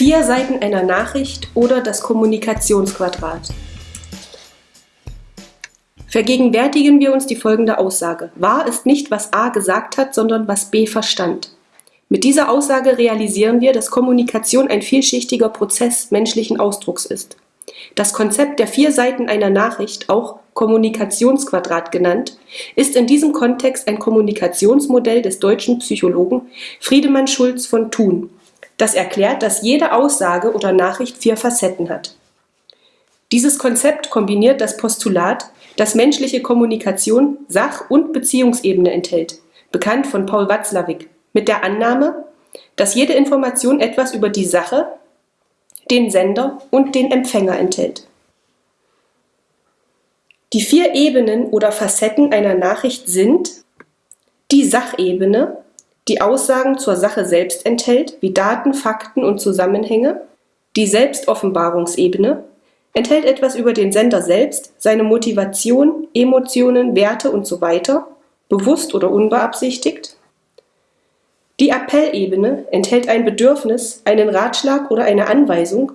Vier Seiten einer Nachricht oder das Kommunikationsquadrat. Vergegenwärtigen wir uns die folgende Aussage. Wahr ist nicht, was A gesagt hat, sondern was B verstand. Mit dieser Aussage realisieren wir, dass Kommunikation ein vielschichtiger Prozess menschlichen Ausdrucks ist. Das Konzept der vier Seiten einer Nachricht, auch Kommunikationsquadrat genannt, ist in diesem Kontext ein Kommunikationsmodell des deutschen Psychologen Friedemann Schulz von Thun das erklärt, dass jede Aussage oder Nachricht vier Facetten hat. Dieses Konzept kombiniert das Postulat, dass menschliche Kommunikation Sach- und Beziehungsebene enthält, bekannt von Paul Watzlawick, mit der Annahme, dass jede Information etwas über die Sache, den Sender und den Empfänger enthält. Die vier Ebenen oder Facetten einer Nachricht sind die Sachebene, die Aussagen zur Sache selbst enthält, wie Daten, Fakten und Zusammenhänge. Die Selbstoffenbarungsebene enthält etwas über den Sender selbst, seine Motivation, Emotionen, Werte usw., so bewusst oder unbeabsichtigt. Die Appellebene enthält ein Bedürfnis, einen Ratschlag oder eine Anweisung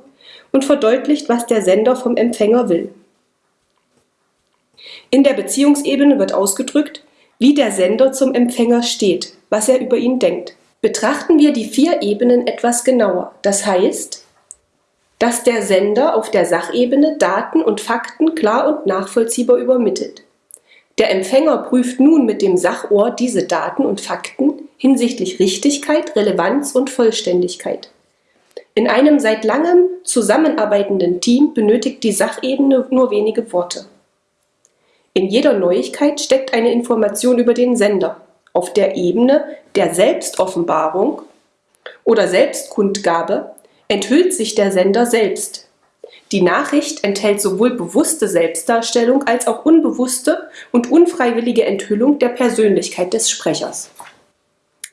und verdeutlicht, was der Sender vom Empfänger will. In der Beziehungsebene wird ausgedrückt, wie der Sender zum Empfänger steht, was er über ihn denkt. Betrachten wir die vier Ebenen etwas genauer. Das heißt, dass der Sender auf der Sachebene Daten und Fakten klar und nachvollziehbar übermittelt. Der Empfänger prüft nun mit dem Sachohr diese Daten und Fakten hinsichtlich Richtigkeit, Relevanz und Vollständigkeit. In einem seit langem zusammenarbeitenden Team benötigt die Sachebene nur wenige Worte. In jeder Neuigkeit steckt eine Information über den Sender, auf der Ebene der Selbstoffenbarung oder Selbstkundgabe enthüllt sich der Sender selbst. Die Nachricht enthält sowohl bewusste Selbstdarstellung als auch unbewusste und unfreiwillige Enthüllung der Persönlichkeit des Sprechers.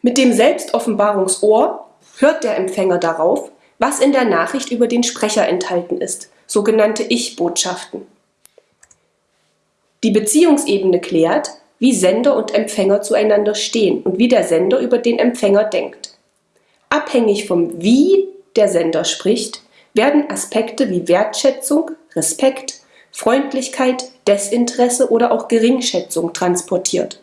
Mit dem Selbstoffenbarungsohr hört der Empfänger darauf, was in der Nachricht über den Sprecher enthalten ist, sogenannte Ich-Botschaften. Die Beziehungsebene klärt, wie Sender und Empfänger zueinander stehen und wie der Sender über den Empfänger denkt. Abhängig vom Wie der Sender spricht, werden Aspekte wie Wertschätzung, Respekt, Freundlichkeit, Desinteresse oder auch Geringschätzung transportiert.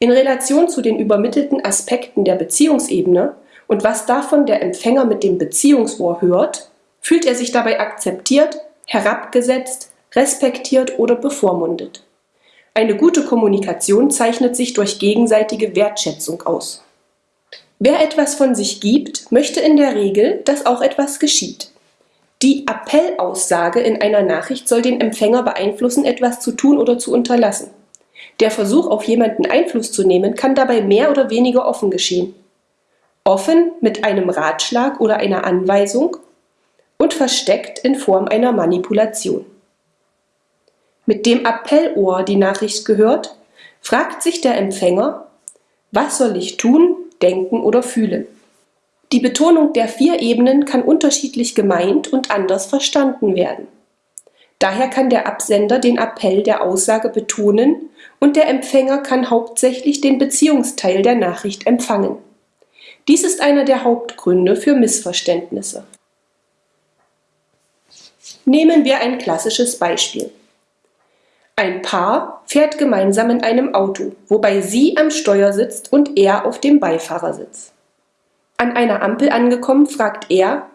In Relation zu den übermittelten Aspekten der Beziehungsebene und was davon der Empfänger mit dem Beziehungsohr hört, fühlt er sich dabei akzeptiert, herabgesetzt, respektiert oder bevormundet. Eine gute Kommunikation zeichnet sich durch gegenseitige Wertschätzung aus. Wer etwas von sich gibt, möchte in der Regel, dass auch etwas geschieht. Die Appellaussage in einer Nachricht soll den Empfänger beeinflussen, etwas zu tun oder zu unterlassen. Der Versuch, auf jemanden Einfluss zu nehmen, kann dabei mehr oder weniger offen geschehen. Offen mit einem Ratschlag oder einer Anweisung und versteckt in Form einer Manipulation mit dem Appellohr die Nachricht gehört, fragt sich der Empfänger, was soll ich tun, denken oder fühlen? Die Betonung der vier Ebenen kann unterschiedlich gemeint und anders verstanden werden. Daher kann der Absender den Appell der Aussage betonen und der Empfänger kann hauptsächlich den Beziehungsteil der Nachricht empfangen. Dies ist einer der Hauptgründe für Missverständnisse. Nehmen wir ein klassisches Beispiel. Ein Paar fährt gemeinsam in einem Auto, wobei sie am Steuer sitzt und er auf dem Beifahrersitz. An einer Ampel angekommen, fragt er,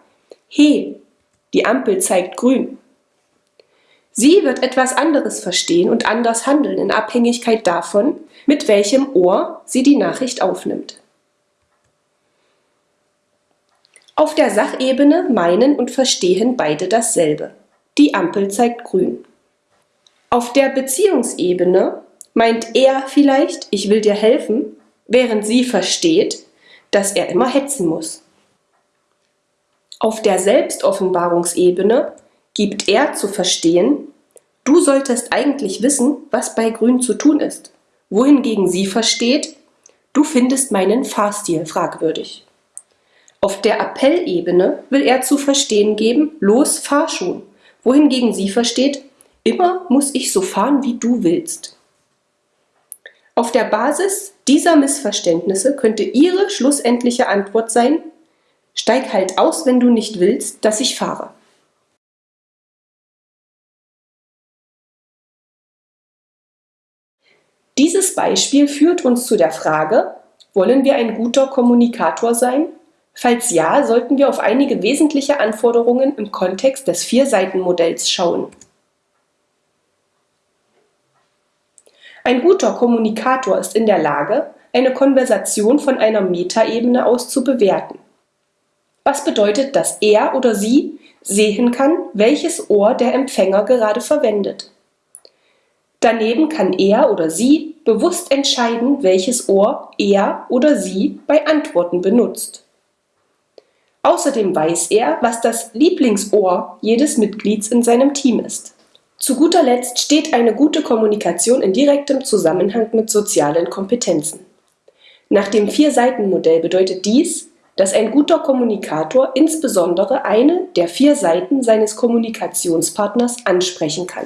He, die Ampel zeigt grün. Sie wird etwas anderes verstehen und anders handeln in Abhängigkeit davon, mit welchem Ohr sie die Nachricht aufnimmt. Auf der Sachebene meinen und verstehen beide dasselbe. Die Ampel zeigt grün. Auf der Beziehungsebene meint er vielleicht, ich will dir helfen, während sie versteht, dass er immer hetzen muss. Auf der Selbstoffenbarungsebene gibt er zu verstehen, du solltest eigentlich wissen, was bei Grün zu tun ist, wohingegen sie versteht, du findest meinen Fahrstil fragwürdig. Auf der Appellebene will er zu verstehen geben, los, fahr schon, wohingegen sie versteht, Immer muss ich so fahren, wie du willst. Auf der Basis dieser Missverständnisse könnte Ihre schlussendliche Antwort sein, Steig halt aus, wenn du nicht willst, dass ich fahre. Dieses Beispiel führt uns zu der Frage, wollen wir ein guter Kommunikator sein? Falls ja, sollten wir auf einige wesentliche Anforderungen im Kontext des Vier-Seiten-Modells schauen. Ein guter Kommunikator ist in der Lage, eine Konversation von einer Metaebene aus zu bewerten. Was bedeutet, dass er oder sie sehen kann, welches Ohr der Empfänger gerade verwendet. Daneben kann er oder sie bewusst entscheiden, welches Ohr er oder sie bei Antworten benutzt. Außerdem weiß er, was das Lieblingsohr jedes Mitglieds in seinem Team ist. Zu guter Letzt steht eine gute Kommunikation in direktem Zusammenhang mit sozialen Kompetenzen. Nach dem Vier-Seiten-Modell bedeutet dies, dass ein guter Kommunikator insbesondere eine der vier Seiten seines Kommunikationspartners ansprechen kann.